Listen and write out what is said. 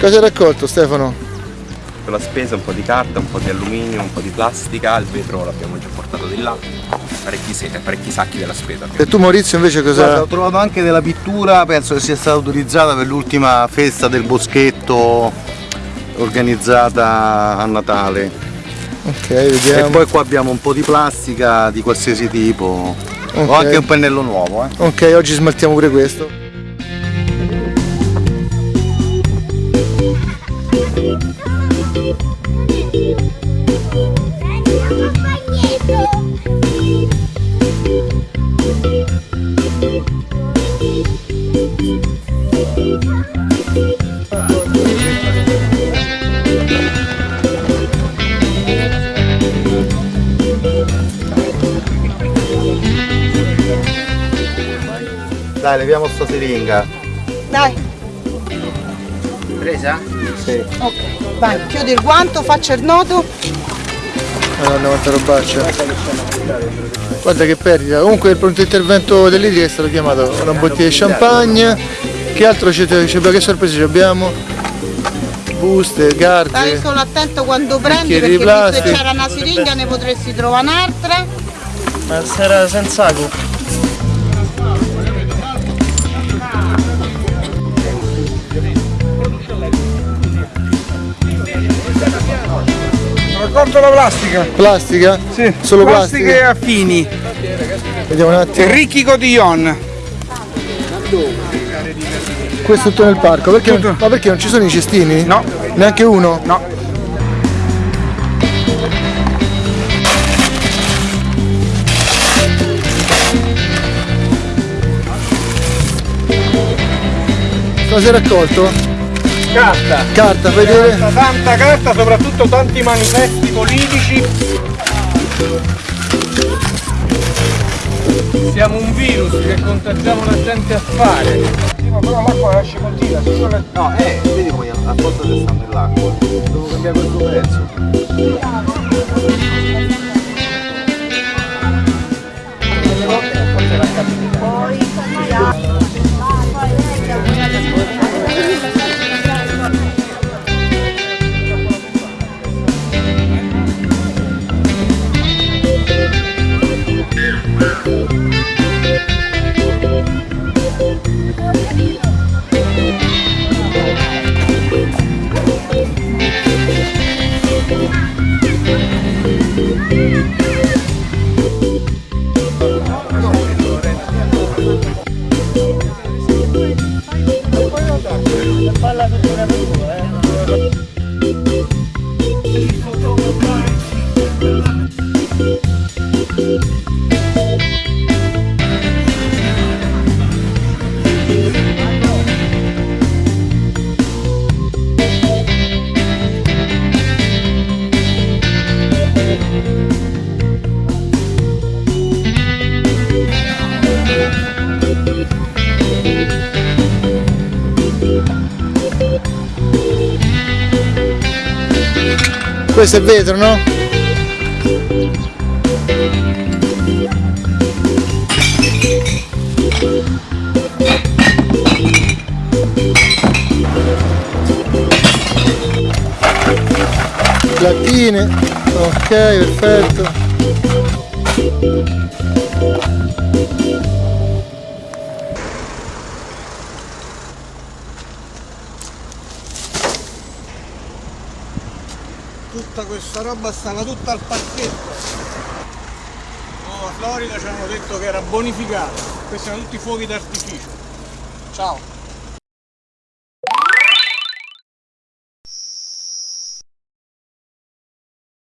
Cosa hai raccolto Stefano? Per la spesa un po' di carta, un po' di alluminio, un po' di plastica, il vetro l'abbiamo già portato di là, parecchi, parecchi sacchi della spesa. E tu Maurizio invece cosa? Guarda, ho trovato anche della pittura, penso che sia stata utilizzata per l'ultima festa del boschetto organizzata a Natale. Ok, vediamo. E poi qua abbiamo un po' di plastica di qualsiasi tipo. Ok. Ho anche un pennello nuovo, eh. Ok, oggi smaltiamo pure questo. Dai, leviamo sta siringa. Dai, Presa? Sì. ok, vai, chiudi il guanto, faccia il nodo. Madonna quanta robaccia. Guarda che perdita. Comunque il pronto intervento dell'Idri è stato chiamato una bottiglia di champagne. Che altro c'è? Che sorprese ci abbiamo? Buste, Stai carte. solo attento quando prendi perché di visto che plastica. c'era una siringa ne potresti trovare un'altra. Ma sarà senza acqua. Raccolto la plastica. Plastica? Sì. Solo Plastiche plastica? affini. Vediamo un attimo. Ricchi cotillon. Questo è tutto nel parco. Perché, Tutto. Ma perché non ci sono i cestini? No. Neanche uno? No. Cosa hai raccolto? Carta. Carta, vedere? Tanta, tanta carta, soprattutto tanti manifesti politici. Siamo un virus che contagiamo la gente a fare. Sì, ma però l'acqua lascia continua, se solo No, eh, vedi poi a volte se sta nell'acqua. Devo cambiare questo pezzo. la Questo è vetro, no? Lattine, ok, perfetto. Tutta questa roba stava tutta al pacchetto. Oh, a Florida ci hanno detto che era bonificata. Questi sono tutti fuochi d'artificio. Ciao.